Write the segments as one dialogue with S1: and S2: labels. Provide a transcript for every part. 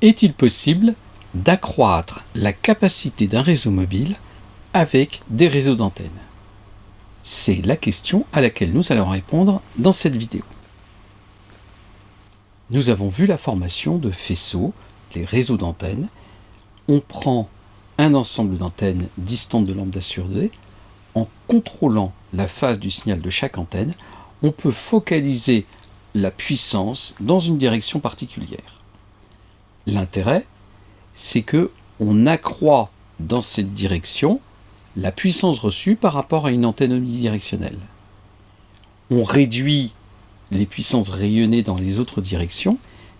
S1: Est-il possible d'accroître la capacité d'un réseau mobile avec des réseaux d'antennes? C'est la question à laquelle nous allons répondre dans cette vidéo. Nous avons vu la formation de faisceaux, les réseaux d'antennes. On prend un ensemble d'antennes distantes de lambda sur D. En contrôlant la phase du signal de chaque antenne, on peut focaliser la puissance dans une direction particulière. L'intérêt, c'est que on accroît dans cette direction la puissance reçue par rapport à une antenne omnidirectionnelle. On réduit les puissances rayonnées dans les autres directions,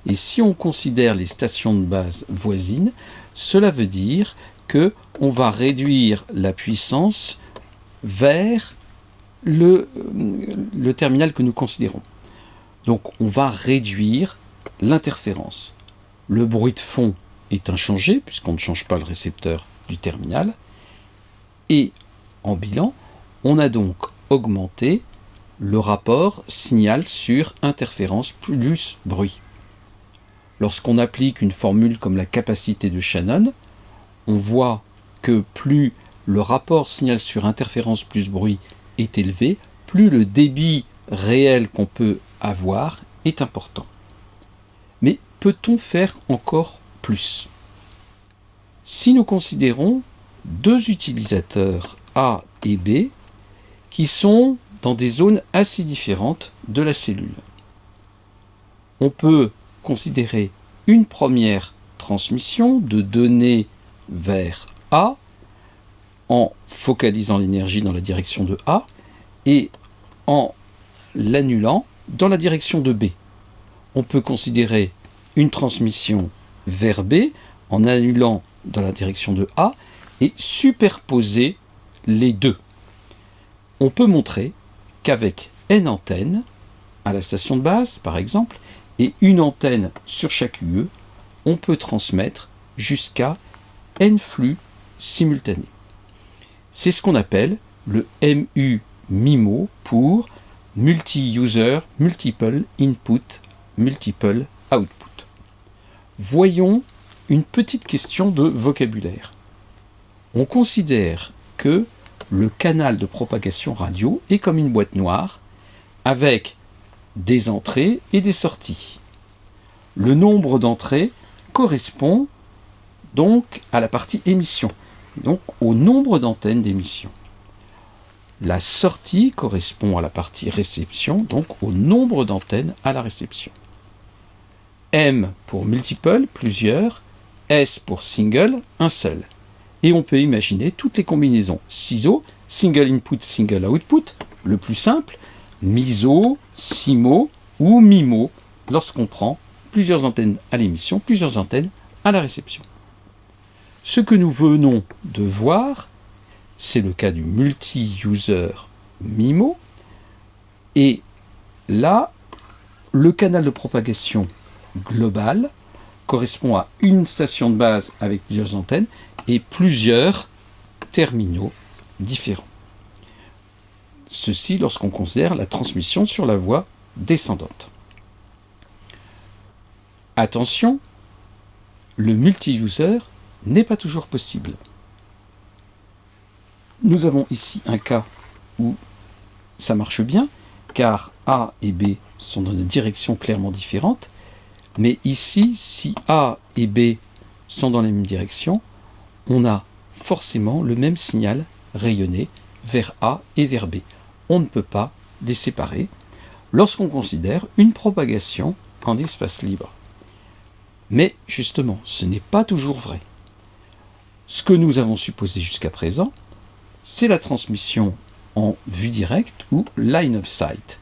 S1: et si on considère les stations de base voisines, cela veut dire que on va réduire la puissance vers le, le terminal que nous considérons. Donc on va réduire l'interférence. Le bruit de fond est inchangé puisqu'on ne change pas le récepteur du terminal. Et en bilan, on a donc augmenté le rapport signal sur interférence plus bruit. Lorsqu'on applique une formule comme la capacité de Shannon, on voit que plus le rapport signal sur interférence plus bruit est élevé, plus le débit réel qu'on peut avoir est important. Peut-on faire encore plus? Si nous considérons deux utilisateurs A et B qui sont dans des zones assez différentes de la cellule, on peut considérer une première transmission de données vers A en focalisant l'énergie dans la direction de A et en l'annulant dans la direction de B. On peut considérer une transmission vers B en annulant dans la direction de A et superposer les deux. On peut montrer qu'avec n antennes, à la station de base par exemple, et une antenne sur chaque UE, on peut transmettre jusqu'à n flux simultanés. C'est ce qu'on appelle le MU MIMO pour multi-user, multiple input, multiple output. Voyons une petite question de vocabulaire. On considère que le canal de propagation radio est comme une boîte noire avec des entrées et des sorties. Le nombre d'entrées correspond donc à la partie émission, donc au nombre d'antennes d'émission. La sortie correspond à la partie réception, donc au nombre d'antennes à la réception. M pour multiple, plusieurs, S pour single, un seul. Et on peut imaginer toutes les combinaisons. CISO, single input, single output, le plus simple, MISO, SIMO ou MIMO, lorsqu'on prend plusieurs antennes à l'émission, plusieurs antennes à la réception. Ce que nous venons de voir, c'est le cas du multi-user MIMO. Et là, le canal de propagation global correspond à une station de base avec plusieurs antennes et plusieurs terminaux différents. Ceci lorsqu'on considère la transmission sur la voie descendante. Attention, le multi-user n'est pas toujours possible. Nous avons ici un cas où ça marche bien, car A et B sont dans des directions clairement différentes, mais ici, si A et B sont dans la même direction, on a forcément le même signal rayonné vers A et vers B. On ne peut pas les séparer lorsqu'on considère une propagation en espace libre. Mais justement, ce n'est pas toujours vrai. Ce que nous avons supposé jusqu'à présent, c'est la transmission en vue directe ou line of sight.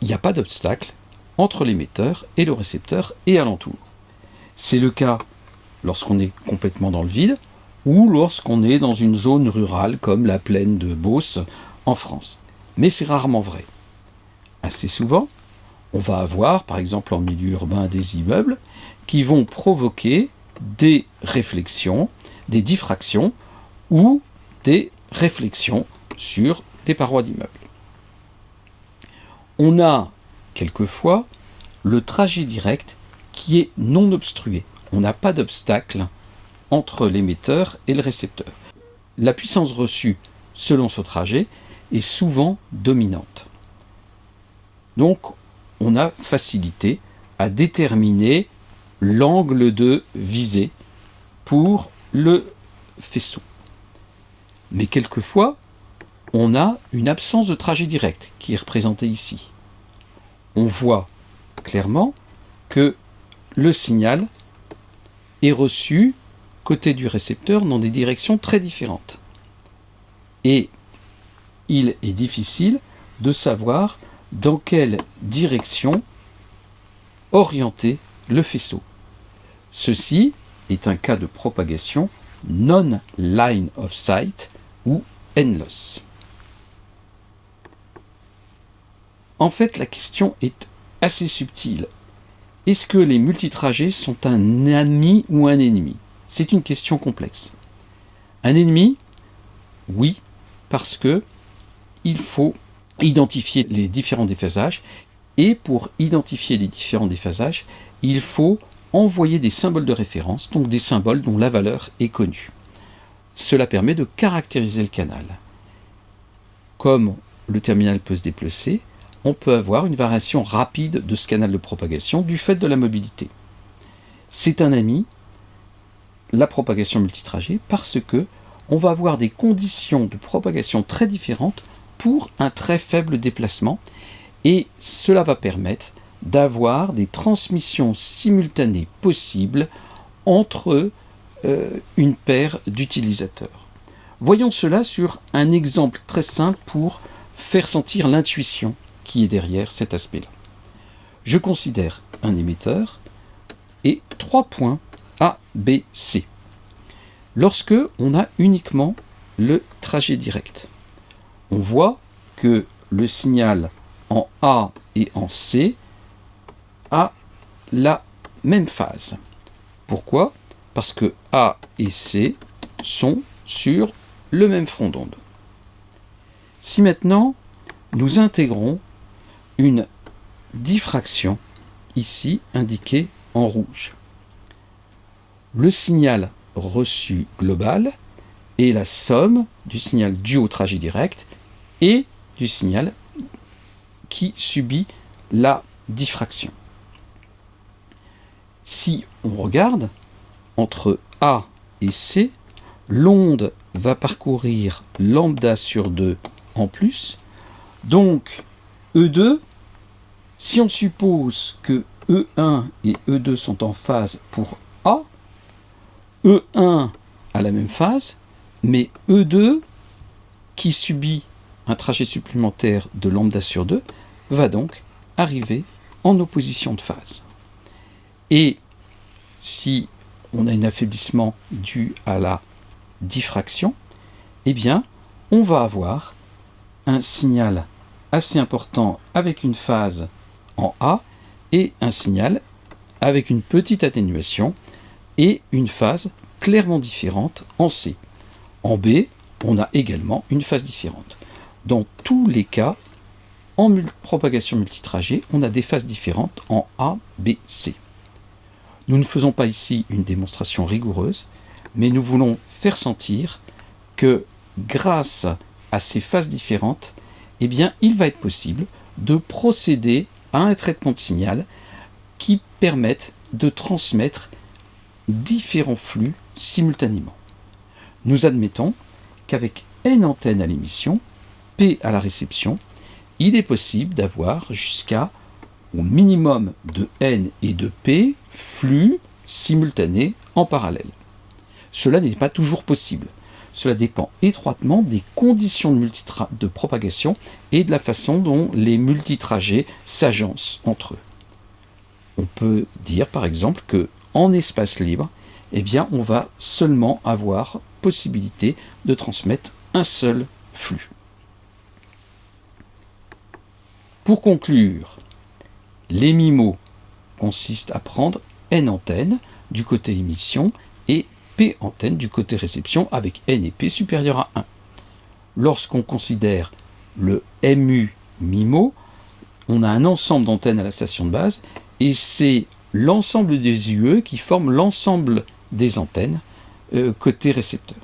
S1: Il n'y a pas d'obstacle entre l'émetteur et le récepteur et alentour. C'est le cas lorsqu'on est complètement dans le vide ou lorsqu'on est dans une zone rurale comme la plaine de Beauce en France. Mais c'est rarement vrai. Assez souvent, on va avoir, par exemple en milieu urbain, des immeubles qui vont provoquer des réflexions, des diffractions ou des réflexions sur des parois d'immeubles. On a quelquefois le trajet direct qui est non obstrué. On n'a pas d'obstacle entre l'émetteur et le récepteur. La puissance reçue selon ce trajet est souvent dominante. Donc on a facilité à déterminer l'angle de visée pour le faisceau. Mais quelquefois, on a une absence de trajet direct qui est représentée ici. On voit clairement que le signal est reçu côté du récepteur dans des directions très différentes. Et il est difficile de savoir dans quelle direction orienter le faisceau. Ceci est un cas de propagation non-line of sight ou endless. En fait, la question est assez subtile. Est-ce que les multitrajets sont un ami ou un ennemi? C'est une question complexe. Un ennemi Oui, parce que il faut identifier les différents déphasages et pour identifier les différents déphasages, il faut envoyer des symboles de référence, donc des symboles dont la valeur est connue. Cela permet de caractériser le canal. Comme le terminal peut se déplacer, on peut avoir une variation rapide de ce canal de propagation du fait de la mobilité. C'est un ami, la propagation multitrajet, parce que on va avoir des conditions de propagation très différentes pour un très faible déplacement et cela va permettre d'avoir des transmissions simultanées possibles entre euh, une paire d'utilisateurs. Voyons cela sur un exemple très simple pour faire sentir l'intuition qui est derrière cet aspect-là. Je considère un émetteur et trois points A, B, C. Lorsque on a uniquement le trajet direct, on voit que le signal en A et en C a la même phase. Pourquoi? Parce que A et C sont sur le même front d'onde. Si maintenant nous intégrons une diffraction ici indiquée en rouge, le signal reçu global est la somme du signal dû au trajet direct et du signal qui subit la diffraction si on regarde, entre A et C, l'onde va parcourir lambda sur 2 en plus. Donc, E2, si on suppose que E1 et E2 sont en phase pour A, E1 a la même phase, mais E2, qui subit un trajet supplémentaire de lambda sur 2, va donc arriver en opposition de phase. Et si on a un affaiblissement dû à la diffraction, eh bien, on va avoir un signal assez important avec une phase en A et un signal avec une petite atténuation et une phase clairement différente en C. En B, on a également une phase différente. Dans tous les cas, en propagation multitrajet, on a des phases différentes en A, B, C. Nous ne faisons pas ici une démonstration rigoureuse, mais nous voulons faire sentir que grâce à ces phases différentes, eh il va être possible de procéder à un traitement de signal qui permette de transmettre différents flux simultanément. Nous admettons qu'avec N antennes à l'émission, P à la réception, il est possible d'avoir jusqu'à au minimum de N et de P flux simultanés en parallèle. Cela n'est pas toujours possible. Cela dépend étroitement des conditions de, propagation et de la façon dont les multitrajets s'agencent entre eux. On peut dire par exemple que en espace libre, eh on va seulement avoir possibilité de transmettre un seul flux. Pour conclure, les MIMO consistent à prendre N antennes du côté émission P antennes du côté réception avec N et P supérieur à 1. Lorsqu'on considère le MU MIMO, on a un ensemble d'antennes à la station de base et c'est l'ensemble des UE qui forment l'ensemble des antennes euh, côté récepteur.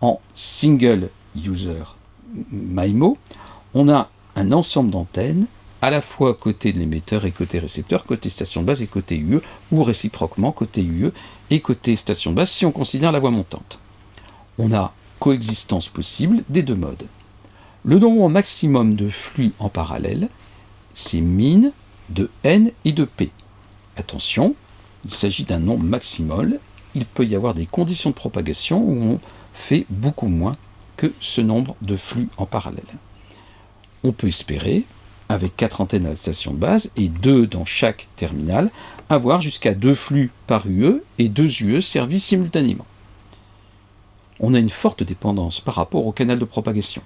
S1: En single user MIMO, on a un ensemble d'antennes à la fois côté de l'émetteur et côté récepteur, côté station de base et côté UE, ou réciproquement côté UE et côté station de base si on considère la voie montante. On a coexistence possible des deux modes. Le nombre maximum de flux en parallèle, c'est min de n et de p. Attention, il s'agit d'un nombre maximal, il peut y avoir des conditions de propagation où on fait beaucoup moins que ce nombre de flux en parallèle. On peut espérer, avec quatre antennes à la station de base et deux dans chaque terminal, avoir jusqu'à deux flux par UE et deux UE servis simultanément. On a une forte dépendance par rapport au canal de propagation,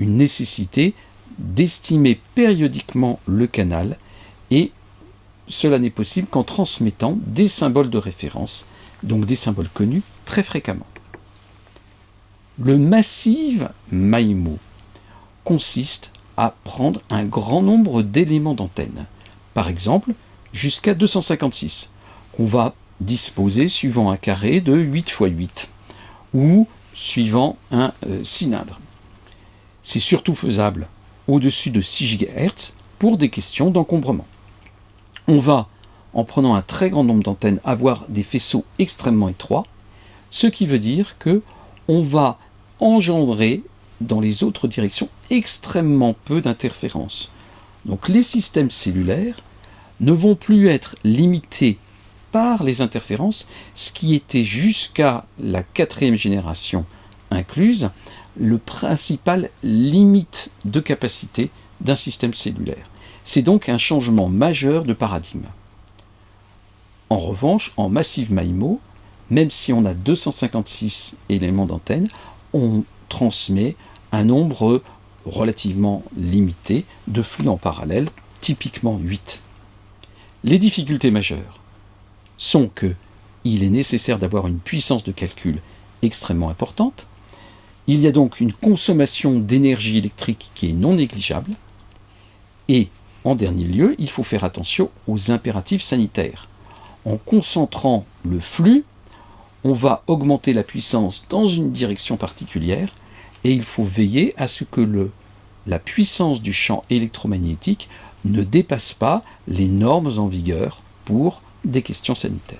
S1: une nécessité d'estimer périodiquement le canal et cela n'est possible qu'en transmettant des symboles de référence, donc des symboles connus très fréquemment. Le massif MIMO consiste à prendre un grand nombre d'éléments d'antenne, par exemple jusqu'à 256, qu'on va disposer suivant un carré de 8 x 8, ou suivant un euh, cylindre. C'est surtout faisable au-dessus de 6 GHz pour des questions d'encombrement. On va, en prenant un très grand nombre d'antennes, avoir des faisceaux extrêmement étroits, ce qui veut dire que on va engendrer dans les autres directions extrêmement peu d'interférences. Donc les systèmes cellulaires ne vont plus être limités par les interférences, ce qui était jusqu'à la quatrième génération incluse le principal limite de capacité d'un système cellulaire. C'est donc un changement majeur de paradigme. En revanche, en Massive MIMO, même si on a 256 éléments d'antenne, on transmet un nombre relativement limité de flux en parallèle, typiquement 8. Les difficultés majeures sont que il est nécessaire d'avoir une puissance de calcul extrêmement importante, il y a donc une consommation d'énergie électrique qui est non négligeable, et en dernier lieu, il faut faire attention aux impératifs sanitaires. En concentrant le flux, on va augmenter la puissance dans une direction particulière, et il faut veiller à ce que la puissance du champ électromagnétique ne dépasse pas les normes en vigueur pour des questions sanitaires.